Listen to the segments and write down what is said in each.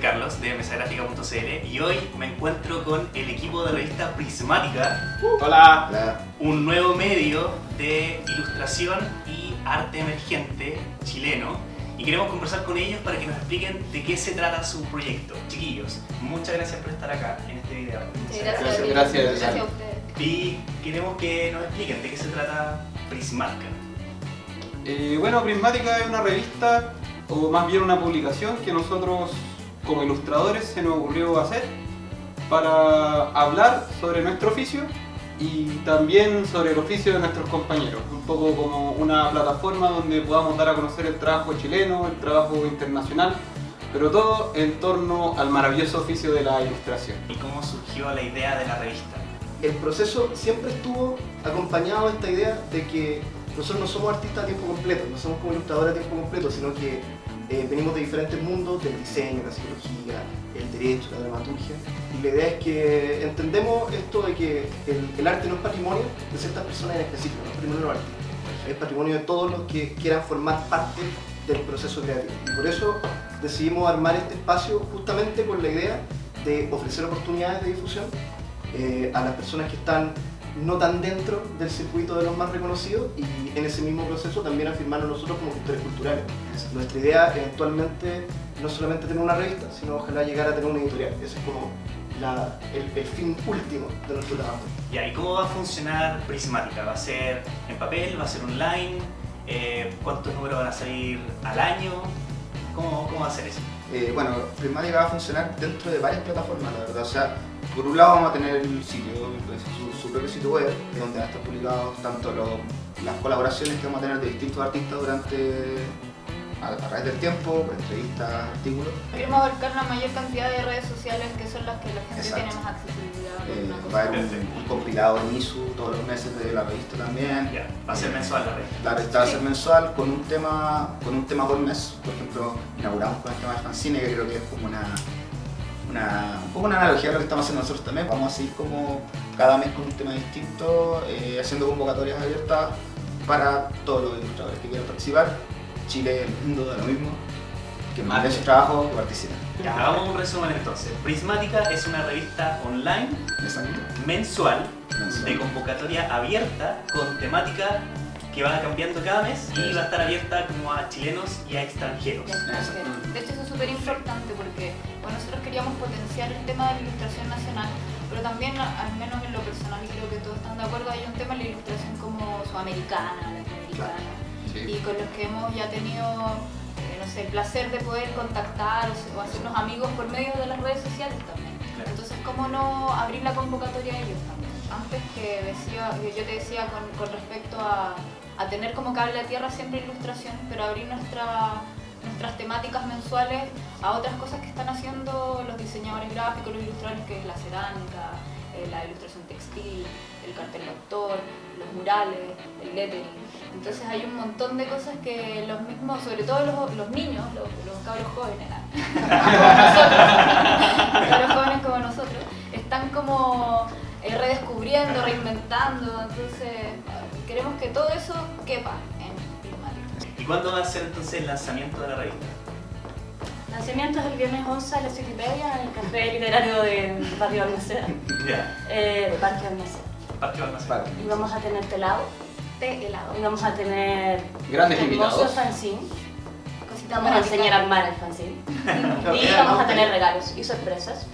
prismática.cl y hoy me encuentro con el equipo de revista Prismática, Hola. Hola. un nuevo medio de ilustración y arte emergente chileno y queremos conversar con ellos para que nos expliquen de qué se trata su proyecto. Chiquillos, muchas gracias por estar acá en este video. Sí, gracias. Gracias, gracias César. a ustedes. Y queremos que nos expliquen de qué se trata Prismática. Eh, bueno, Prismática es una revista, o más bien una publicación que nosotros como ilustradores se nos ocurrió hacer para hablar sobre nuestro oficio y también sobre el oficio de nuestros compañeros. Un poco como una plataforma donde podamos dar a conocer el trabajo chileno, el trabajo internacional, pero todo en torno al maravilloso oficio de la ilustración. ¿Y cómo surgió la idea de la revista? El proceso siempre estuvo acompañado de esta idea de que nosotros no somos artistas a tiempo completo, no somos como ilustradores a tiempo completo, sino que eh, venimos de diferentes mundos, del diseño, la psicología, el derecho, la dramaturgia. Y la idea es que entendemos esto de que el, arte no es patrimonio de ciertas personas en específico, no es patrimonio de los es patrimonio de todos los que quieran formar parte del proceso creativo. Y por eso decidimos armar este espacio justamente con la idea de ofrecer oportunidades de difusión eh, a las personas que están no tan dentro del circuito de los más reconocidos y en ese mismo proceso también afirmarnos nosotros como gestores culturales. Nuestra idea eventualmente no solamente tener una revista, sino ojalá llegar a tener una editorial. Ese es como el fin último de nuestro trabajo. Ya, ¿y cómo va a funcionar Prismática? ¿Va a ser en papel? ¿Va a ser online? Eh, ¿Cuántos números van a salir al año? ¿Cómo, va a ser eso? Eh, bueno, Prismática va a funcionar dentro de varias plataformas, la verdad. O sea, por un lado vamos a tener el sitio, pues, su, su propio sitio web, donde van a estar publicados tanto los- las colaboraciones que vamos a tener de distintos artistas durante a, a través del tiempo, entrevistas, artículos. Queremos abarcar la mayor cantidad de redes sociales que son las que la gente Exacto. tiene más accesibilidad. Eh, va a haber un, un compilado en ISU todos los meses de la revista también. Ya, va a ser mensual la revista. La revista va a ser mensual con un tema con un tema por mes. Por ejemplo, inauguramos con el tema del fanzine, que creo que es como una, una, un poco una analogía a lo que estamos haciendo nosotros también. Vamos a seguir como cada mes con un tema distinto, eh, haciendo convocatorias abiertas para todos los ilustradores que quieran participar. Chile, el mundo, da lo mismo. Que manden su trabajo, que participen. Ya, hagamos un resumen entonces. Prismática es una revista online, Exacto. mensual, Mensual. de convocatoria abierta, con temática que va cambiando cada mes y va a estar abierta como a chilenos y a extranjeros. De hecho eso es súper importante porque bueno, nosotros queríamos potenciar el tema de la ilustración nacional, pero también, al menos en lo personal, creo que todos están de acuerdo, hay un tema en la ilustración como sudamericana, latinoamericana, y con los que hemos ya tenido, eh, no sé, el placer de poder contactar o, o hacernos amigos por medio de las redes sociales también. Claro. Entonces, ¿cómo no abrir la convocatoria a ellos también? Antes que decía, yo te decía con, con respecto a, a tener como cable a tierra siempre ilustración, pero abrir nuestra, nuestras temáticas mensuales a otras cosas que están haciendo los diseñadores gráficos, los ilustradores, que es la cerámica, eh, la ilustración textil, el cartel de autor, los murales, el lettering. Entonces hay un montón de cosas que los mismos, sobre todo los, los niños, los, los cabros jóvenes, como nosotros, cabros jóvenes como nosotros, están como eh, redescubriendo, reinventando. Entonces queremos que todo eso quepa en Prismática. ¿Y cuándo va a ser entonces el lanzamiento de la revista? Lanzamiento es el viernes 11 a las 7 y media en el Café Literario de Barrio Almaceda, Ya, eh, de Parque Almaceda. Vale. Y vamos a tener telado, Té helado. y vamos a tener Grandes hermoso invitados. fanzine, Cositas vamos a enseñar a armar el fanzine, y vamos a tener regalos y sorpresas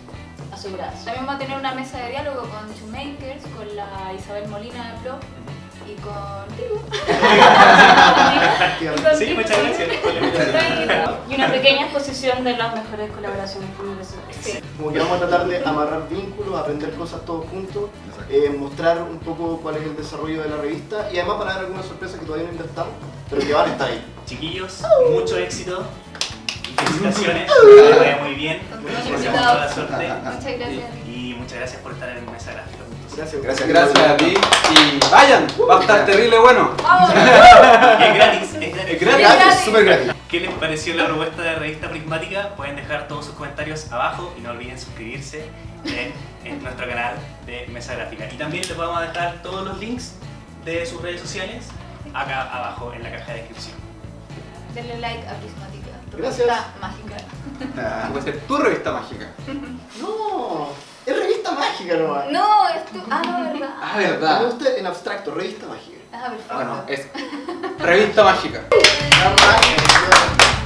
aseguradas. También va a tener una mesa de diálogo con Shoemakers, con la Isabel Molina de Pro y con Tibu. Sí, muchas gracias. Y una pequeña exposición de las mejores colaboraciones con universidades. Sí. Como que vamos a tratar de amarrar vínculos, aprender cosas todos juntos, eh, mostrar un poco cuál es el desarrollo de la revista y además para dar algunas sorpresas que todavía no inventamos, pero que van a estar ahí. Chiquillos, mucho éxito y felicitaciones. Que vaya muy bien. La suerte. Muchas gracias. Y muchas gracias por estar en Mesa Gráfica. Gracias. Gracias. Gracias a ti y vayan, va a estar terrible bueno. ¡Vamos! Es gratis, es gratis. Es gratis. Súper gratis. ¿Qué les pareció la propuesta de revista Prismática? Pueden dejar todos sus comentarios abajo y no olviden suscribirse en, en nuestro canal de Mesa Gráfica. Y también les vamos a dejar todos los links de sus redes sociales acá abajo en la caja de descripción. Denle like a Prismática. tu Gracias. revista mágica. Ah, Puede ser tu revista mágica. No, mágica nomás. No, es tu. Ah, no, verdad. Ah, Me verdad. gusta en abstracto, revista mágica. Ah, perfecto. Bueno, es revista mágica. La mágica.